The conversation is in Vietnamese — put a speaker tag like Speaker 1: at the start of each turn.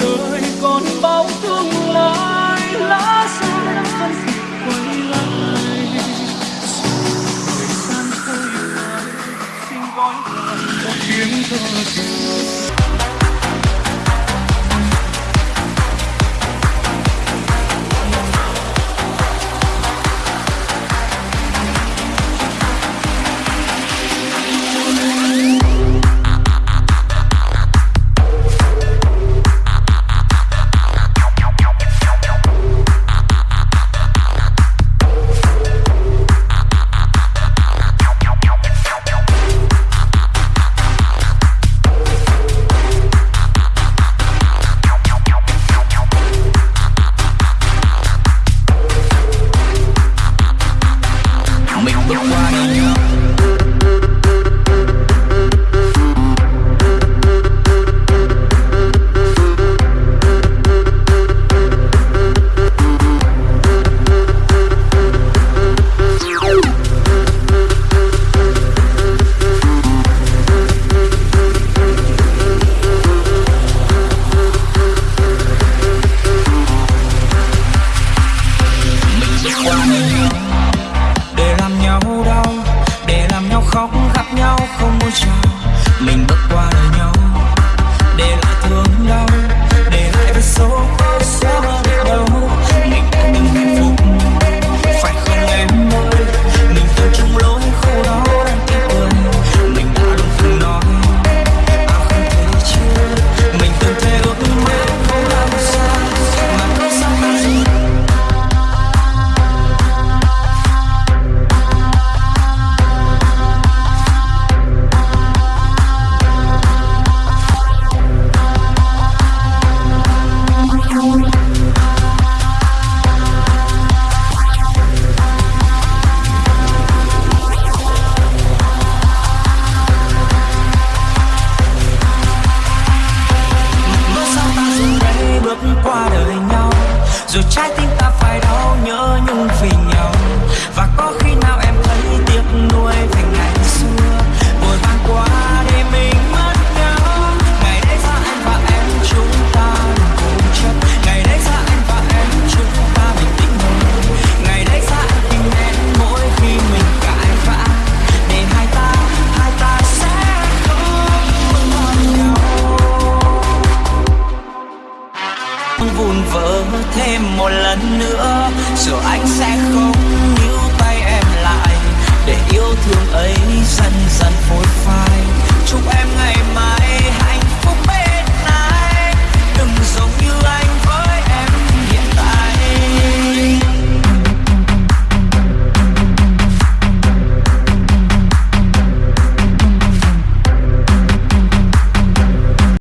Speaker 1: đời còn bao tương lai, lá xa đã phân dịch quay lại. Thời gian trôi qua xin gói lại một tiếng thơ
Speaker 2: chưa để làm nhau đau, để làm nhau khóc, gặp nhau không muốn chào mình bước qua đời nhau. Zuchat vỡ thêm một lần nữa. Rồi anh